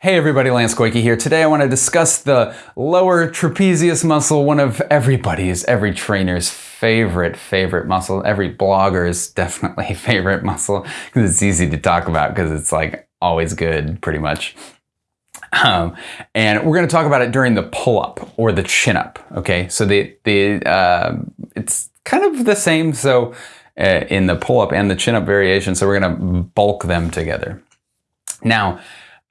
Hey everybody, Lance Goyke here. Today I want to discuss the lower trapezius muscle, one of everybody's, every trainer's favorite, favorite muscle. Every blogger's definitely favorite muscle because it's easy to talk about because it's like always good pretty much. Um, and we're going to talk about it during the pull-up or the chin-up. Okay, so the the uh, it's kind of the same. So uh, in the pull-up and the chin-up variation, so we're going to bulk them together. Now,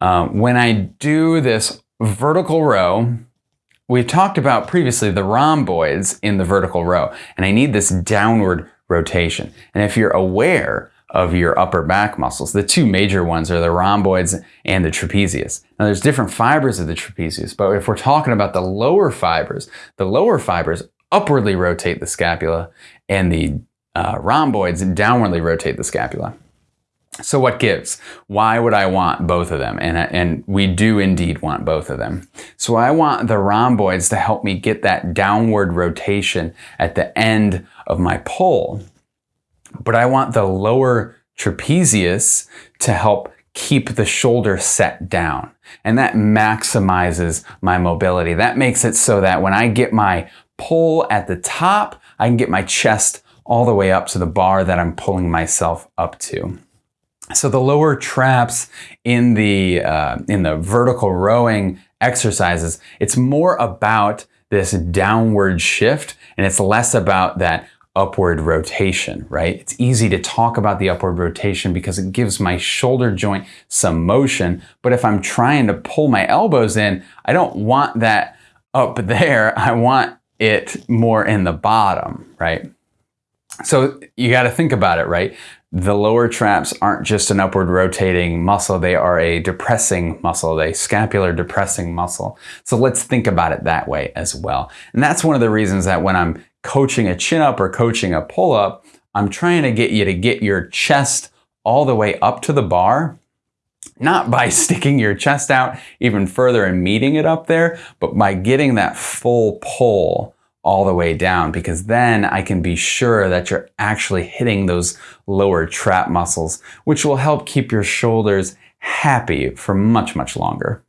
um, when I do this vertical row, we've talked about previously the rhomboids in the vertical row, and I need this downward rotation. And if you're aware of your upper back muscles, the two major ones are the rhomboids and the trapezius. Now there's different fibers of the trapezius, but if we're talking about the lower fibers, the lower fibers upwardly rotate the scapula and the uh, rhomboids downwardly rotate the scapula. So what gives? Why would I want both of them? And, and we do indeed want both of them. So I want the rhomboids to help me get that downward rotation at the end of my pull. But I want the lower trapezius to help keep the shoulder set down. And that maximizes my mobility. That makes it so that when I get my pull at the top, I can get my chest all the way up to the bar that I'm pulling myself up to. So the lower traps in the, uh, in the vertical rowing exercises, it's more about this downward shift and it's less about that upward rotation, right? It's easy to talk about the upward rotation because it gives my shoulder joint some motion. But if I'm trying to pull my elbows in, I don't want that up there. I want it more in the bottom, right? So you got to think about it, right? The lower traps aren't just an upward rotating muscle, they are a depressing muscle, a scapular depressing muscle. So let's think about it that way as well. And that's one of the reasons that when I'm coaching a chin up or coaching a pull up, I'm trying to get you to get your chest all the way up to the bar, not by sticking your chest out even further and meeting it up there, but by getting that full pull all the way down because then I can be sure that you're actually hitting those lower trap muscles, which will help keep your shoulders happy for much, much longer.